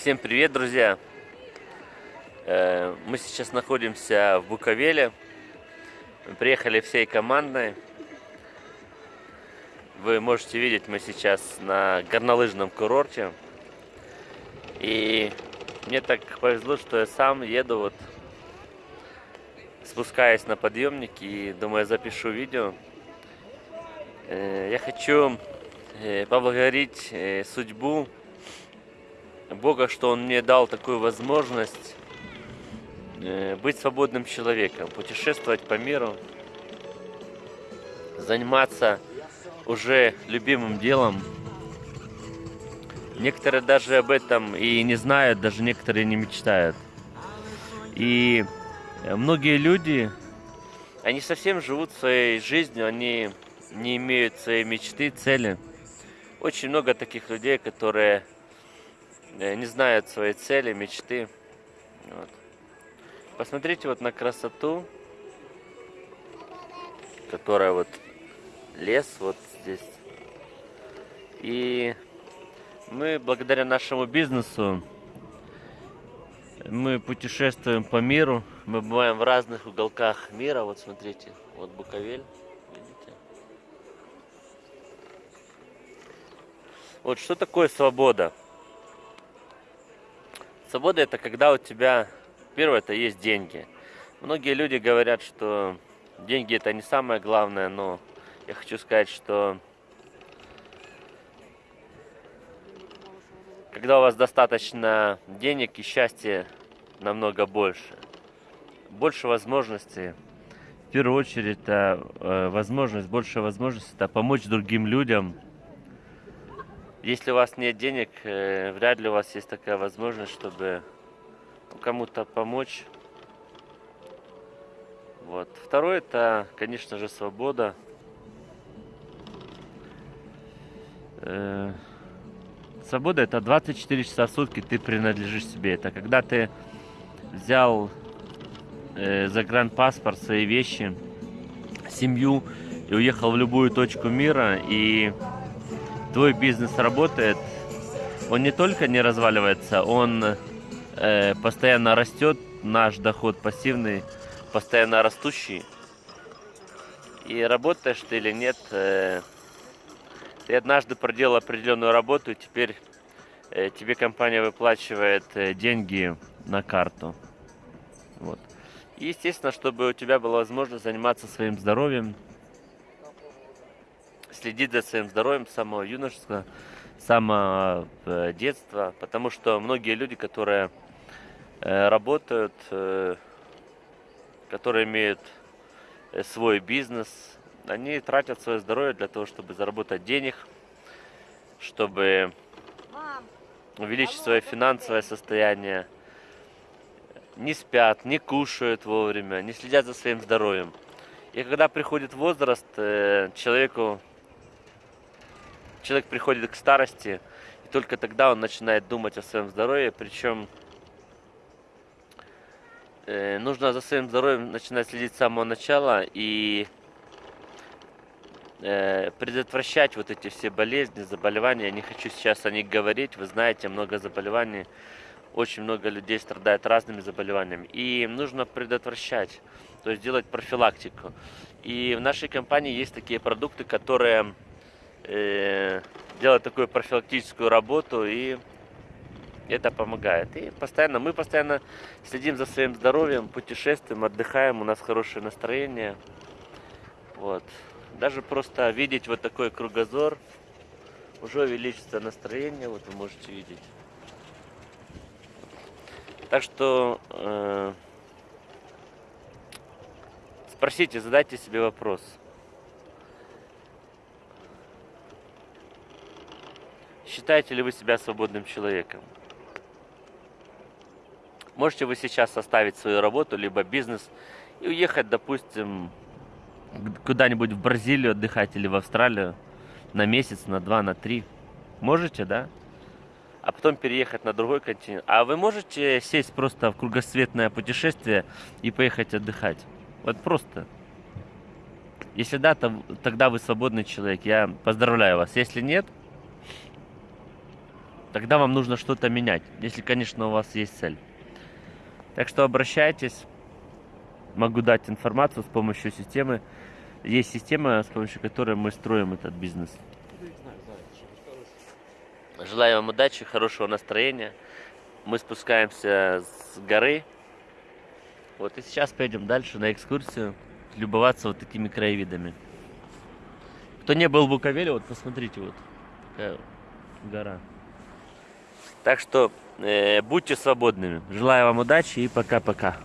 Всем привет, друзья! Э, мы сейчас находимся в Буковеле. Мы приехали всей командой. Вы можете видеть, мы сейчас на горнолыжном курорте. И мне так повезло, что я сам еду вот спускаясь на подъемник и думаю, запишу видео. Э, я хочу э, поблагодарить судьбу Бога, что Он мне дал такую возможность э, быть свободным человеком, путешествовать по миру, заниматься уже любимым делом. Некоторые даже об этом и не знают, даже некоторые не мечтают. И многие люди, они совсем живут своей жизнью, они не имеют своей мечты, цели. Очень много таких людей, которые не знают своей цели, мечты. Вот. Посмотрите вот на красоту, которая вот лес вот здесь. И мы благодаря нашему бизнесу мы путешествуем по миру, мы бываем в разных уголках мира. Вот смотрите, вот Буковель? Вот что такое свобода? Свобода это когда у тебя, первое, это есть деньги. Многие люди говорят, что деньги это не самое главное, но я хочу сказать, что когда у вас достаточно денег и счастья намного больше, больше возможностей, в первую очередь это э, возможность, больше возможностей это помочь другим людям – если у вас нет денег, э, вряд ли у вас есть такая возможность, чтобы кому-то помочь. Вот. Второе, это, конечно же, свобода. Э, свобода это 24 часа в сутки ты принадлежишь себе. Это когда ты взял э, загранпаспорт, свои вещи, семью и уехал в любую точку мира и твой бизнес работает, он не только не разваливается, он э, постоянно растет, наш доход пассивный, постоянно растущий. И работаешь ты или нет, э, ты однажды проделал определенную работу, и теперь э, тебе компания выплачивает э, деньги на карту. Вот. И, естественно, чтобы у тебя была возможность заниматься своим здоровьем, следить за своим здоровьем с самого юношества, с самого э, детства, потому что многие люди, которые э, работают, э, которые имеют свой бизнес, они тратят свое здоровье для того, чтобы заработать денег, чтобы увеличить свое финансовое состояние, не спят, не кушают вовремя, не следят за своим здоровьем. И когда приходит возраст, человеку человек приходит к старости, и только тогда он начинает думать о своем здоровье, причем э, нужно за своим здоровьем начинать следить с самого начала и э, предотвращать вот эти все болезни, заболевания. Я не хочу сейчас о них говорить, вы знаете, много заболеваний, очень много людей страдает разными заболеваниями. И нужно предотвращать, то есть делать профилактику. И в нашей компании есть такие продукты, которые э, делать такую профилактическую работу и это помогает. И постоянно, мы постоянно следим за своим здоровьем, путешествуем, отдыхаем, у нас хорошее настроение. Вот. Даже просто видеть вот такой кругозор, уже увеличится настроение, вот вы можете видеть. Так что э, спросите, задайте себе вопрос – Считаете ли вы себя свободным человеком? Можете вы сейчас оставить свою работу, либо бизнес и уехать, допустим, куда-нибудь в Бразилию отдыхать или в Австралию на месяц, на два, на три? Можете, да? А потом переехать на другой континент. А вы можете сесть просто в кругосветное путешествие и поехать отдыхать? Вот просто. Если да, то тогда вы свободный человек. Я поздравляю вас. Если нет, тогда вам нужно что-то менять, если, конечно, у вас есть цель. Так что обращайтесь, могу дать информацию с помощью системы. Есть система, с помощью которой мы строим этот бизнес. Желаю вам удачи, хорошего настроения. Мы спускаемся с горы. Вот и сейчас пойдем дальше на экскурсию, любоваться вот такими краевидами. Кто не был в Буковеле, вот посмотрите, вот такая гора. Так что э, будьте свободными. Желаю вам удачи и пока-пока.